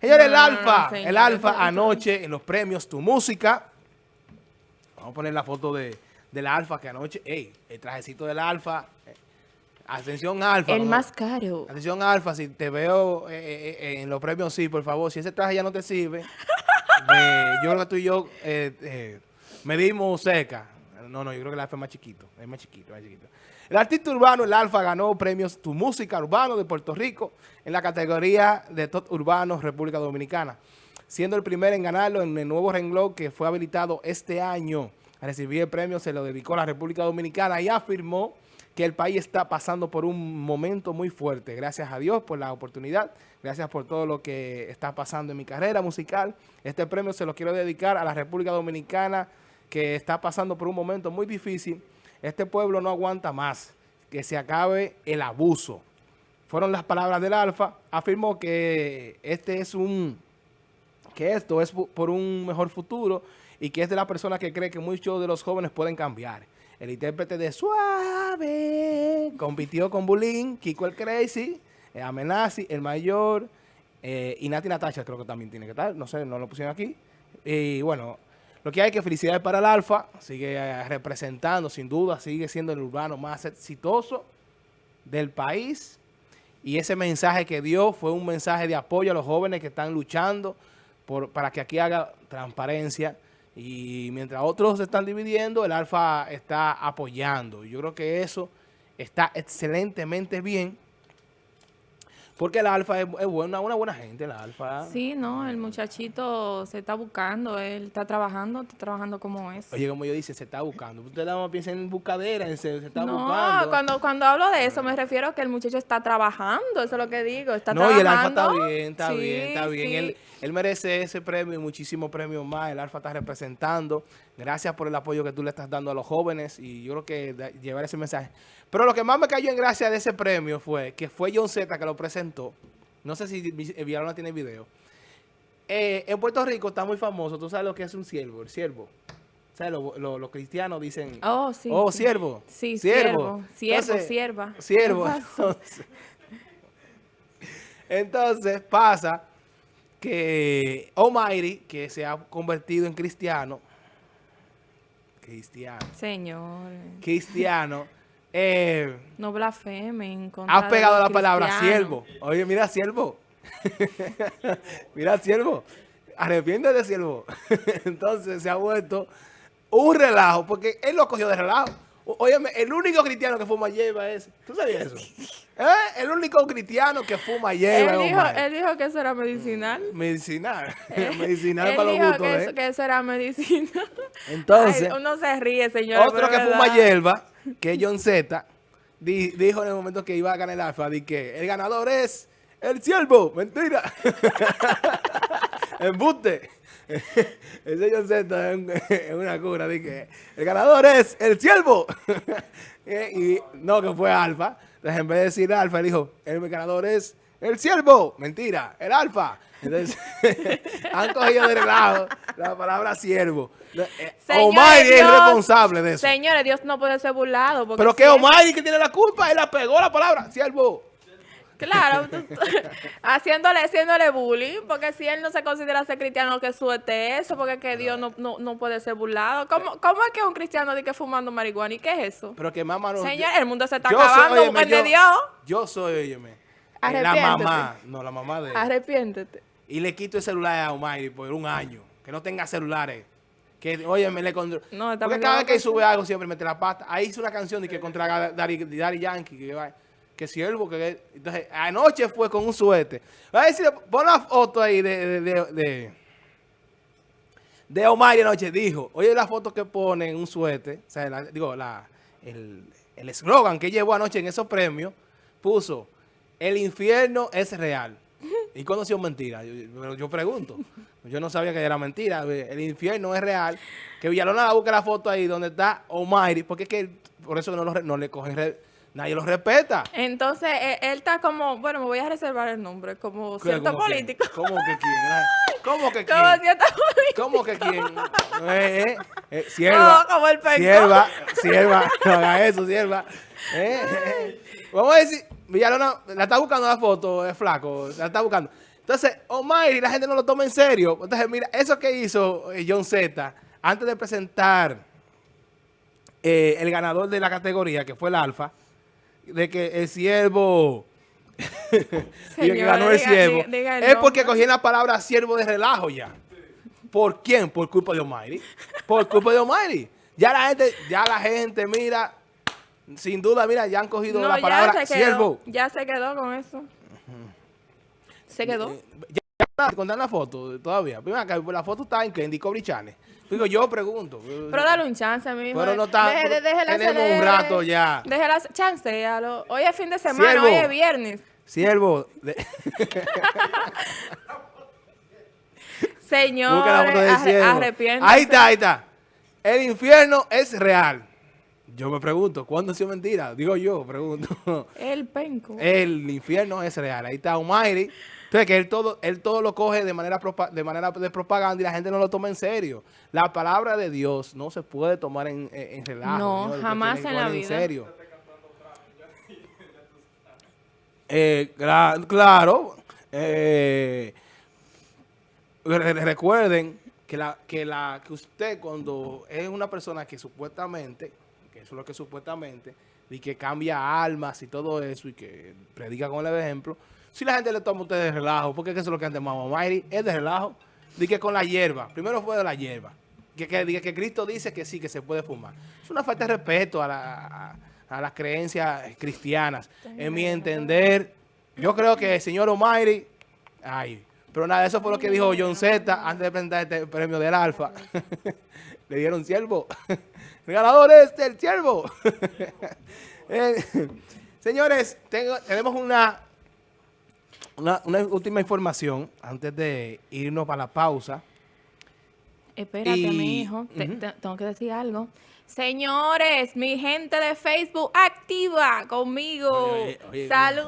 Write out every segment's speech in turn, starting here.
Señores, el Alfa, el Alfa anoche en los premios Tu Música. Vamos a poner la foto de, del Alfa que anoche, ey, el trajecito del Alfa. Eh, atención Alfa. El más caro. Atención Alfa, si te veo eh, eh, en los premios, sí, por favor. Si ese traje ya no te sirve, yo creo que tú y yo medimos seca. No, no, yo creo que el Alfa es más chiquito, es más chiquito, más chiquito. El artista urbano, el Alfa, ganó premios Tu Música Urbano de Puerto Rico en la categoría de Top Urbano República Dominicana, siendo el primero en ganarlo en el nuevo renglón que fue habilitado este año. A recibir el premio se lo dedicó a la República Dominicana y afirmó que el país está pasando por un momento muy fuerte. Gracias a Dios por la oportunidad, gracias por todo lo que está pasando en mi carrera musical. Este premio se lo quiero dedicar a la República Dominicana que está pasando por un momento muy difícil este pueblo no aguanta más, que se acabe el abuso. Fueron las palabras del Alfa. Afirmó que este es un que esto es por un mejor futuro y que es de la persona que cree que muchos de los jóvenes pueden cambiar. El intérprete de Suave compitió con Bulín, Kiko el Crazy, eh, Amenazi, El Mayor eh, y Nati Natasha creo que también tiene que estar. No sé, no lo pusieron aquí. Y bueno, lo que hay que felicidades para el Alfa, sigue eh, representando, sin duda, sigue siendo el urbano más exitoso del país. Y ese mensaje que dio fue un mensaje de apoyo a los jóvenes que están luchando por, para que aquí haga transparencia. Y mientras otros se están dividiendo, el Alfa está apoyando. Yo creo que eso está excelentemente bien porque el Alfa es, buena, una buena gente, el Alfa. Sí, no, el muchachito se está buscando, él está trabajando, está trabajando como es. Oye, como yo dice, se está buscando. Usted nada más piensa en buscadera, en se, está no, buscando. No, cuando, cuando hablo de eso me refiero a que el muchacho está trabajando, eso es lo que digo, está no, trabajando. y el Alfa está bien, está bien, está bien. Él, él merece ese premio y muchísimos premios más. El Alfa está representando. Gracias por el apoyo que tú le estás dando a los jóvenes y yo creo que llevar ese mensaje. Pero lo que más me cayó en gracia de ese premio fue que fue John Z que lo presentó. No sé si no tiene video. Eh, en Puerto Rico está muy famoso. ¿Tú sabes lo que es un siervo? El siervo. ¿Sabes? Los cristianos dicen... Oh, sí. Oh, siervo. Sí, siervo. Siervo, sierva. Siervo. entonces pasa que Almighty, que se ha convertido en cristiano, cristiano. Señor. Cristiano. Eh, no blasfemen. Has pegado la palabra siervo. Oye, mira, siervo. mira, siervo. Arrepiéntete, de siervo. Entonces se ha vuelto un relajo, porque él lo cogió de relajo. Óyeme, el único cristiano que fuma hierba es... ¿Tú sabías eso? ¿Eh? El único cristiano que fuma hierba él dijo, él dijo que eso era medicinal. Medicinal. medicinal para los gustos, que, ¿eh? que eso era medicinal. Entonces... uno se ríe, señor. Otro que fuma hierba, que es John Z, dijo en el momento que iba a ganar el alfa, di que el ganador es el siervo. Mentira. Embuste. Ese John Z es una cura. Dije, el ganador es el siervo. y no, que fue Alfa. Entonces, en vez de decir Alfa, él dijo, el ganador es el siervo. Mentira, el Alfa. Entonces, han cogido de relajo la palabra siervo. Eh, Omar es responsable de eso. Señores, Dios no puede ser burlado. Pero que Omar que tiene la culpa, él la pegó la palabra siervo. Claro, haciéndole, haciéndole bullying, porque si él no se considera ser cristiano, que suerte eso, porque que Dios no, no, puede ser burlado. ¿Cómo, ¿Cómo, es que un cristiano dice que fumando marihuana? ¿Y qué es eso? Pero que mamá no... Señor, el mundo se está acabando, soy, de Dios. Yo soy, óyeme, la mamá, no, la mamá de... Arrepiéntete. Y le quito el celular a Omar por un año, que no tenga celulares. Que, oye, me le contra... No, Porque cada vez que sube algo siempre mete la pata. Ahí hizo una canción de que contra Daddy, Yankee, que va que siervo, que entonces anoche fue con un suete. Va a decir, pon la foto ahí de, de, de, de Omar y anoche dijo, oye la foto que pone en un suete, o sea, digo, la, el eslogan que llevó anoche en esos premios, puso, el infierno es real. ¿Y conoció mentira? Yo, yo, pregunto. Yo no sabía que era mentira. El infierno es real. Que Villalona busque la foto ahí donde está Omar, porque es que por eso no, no le cogen Nadie lo respeta. Entonces, eh, él, está como, bueno, me voy a reservar el nombre, como cierto político. ¿Cómo que quién? ¿Cómo que quién? Como cierto político. ¿Cómo que quién? Eh, eh, eh sierva. No, como el penco. Sierva, sierva, no haga eso, sierva. Eh, Vamos a decir, Villalona, la está buscando la foto, es flaco, la está buscando. Entonces, Almighty, la gente no lo toma en serio. Entonces, mira, eso que hizo eh, John Z, antes de presentar eh, el ganador de la categoría, que fue el Alfa, de que el siervo... y que Señores, ganó el siervo. es porque cogían la palabra siervo de relajo ya. ¿Por quién? Por culpa de Almighty. Por culpa de Almighty. Ya la gente, ya la gente, mira, sin duda, mira, ya han cogido No, la ya palabra siervo. Ya se quedó con eso. Se quedó. Eh, Ya, ya contar la foto todavía. Primero acá, la foto está en en Discovery Channel. Digo, yo pregunto. Pero dale un chance, mi hijo. Pero no está- Deje- de- déjela tenemos un rato ya. Déjela, chancealo. Hoy es fin de semana, Siervo. hoy es viernes. Siervo. de- Señor, arrepiéntase. Ahí está, ahí está. El infierno es real. Yo me pregunto, ¿cuándo ha sido mentira? Digo yo, pregunto. El penco. El infierno es real. Ahí está Almighty. Entonces, que él todo, él todo lo coge de manera, de manera de propaganda y la gente no lo toma en serio. La palabra de Dios no se puede tomar en, en, en relajo. No, jamás en la vida. serio. Eh, cla- claro. eh, re- recuerden que la que la que usted cuando es una persona que supuestamente que eso es lo que supuestamente y que cambia almas y todo eso y que predica con el ejemplo. Si la gente le toma a usted de relajo porque es que eso es lo que antes Mamá Mayri es de relajo. Di que con la hierba primero fue de la hierba. Que, que, que Cristo dice que sí que se puede fumar. Es una falta de respeto a, la- a- a las creencias cristianas. En mi entender yo creo que el señor Almighty ay pero nada, eso fue lo que dijo John Z antes de presentar este premio del Alfa. Le dieron siervo. El ganador es el siervo. Eh, señores, tengo- tenemos una, una, una última información antes de irnos para la pausa. Espérate, Y- mi hijo. Te- tengo que decir algo. Señores, mi gente de Facebook, activa conmigo. Salud.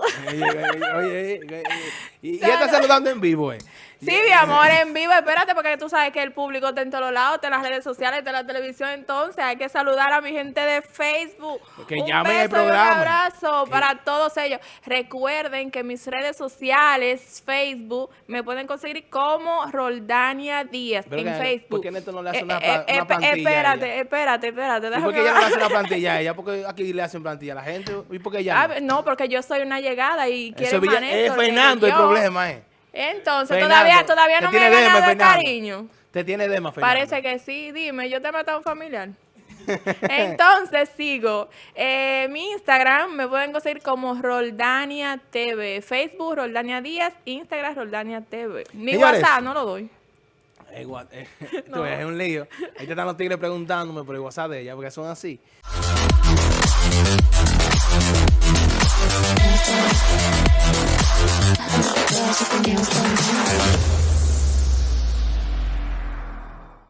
y, está saludando en vivo, eh. Sí, mi amor, en vivo. Espérate, porque tú sabes que el público está en todos lados, está en las redes sociales, está en la televisión. Entonces, hay que saludar a mi gente de Facebook. Que un llamen beso y un programa. abrazo Que- para todos ellos. Recuerden que mis redes sociales, Facebook, me pueden conseguir como Roldania Díaz Pero en que- Facebook. ¿por qué Neto no le hace una eh, pla- eh, una plantilla Espérate, ella? espérate, espérate. ¿Y déjame por qué ella no le hace una plantilla a ella? Porque aquí le hacen plantilla a la gente. ¿Y por qué ella Ah, no? no, porque yo soy una llegada y quiero Fernando el problema, eh. Entonces, Fernando, todavía, todavía no me dema, ganado el cariño. Te tiene dema, Fernando. Parece que sí, dime, yo te he matado un familiar. Entonces sigo. Eh, mi Instagram me pueden conseguir como Roldania TV. Facebook Roldania Díaz, Instagram Roldania TV. Mi Señores. WhatsApp no lo doy. Eh, eh, es un lío. Ahí te están los tigres preguntándome por el WhatsApp de ella, porque son así. Just a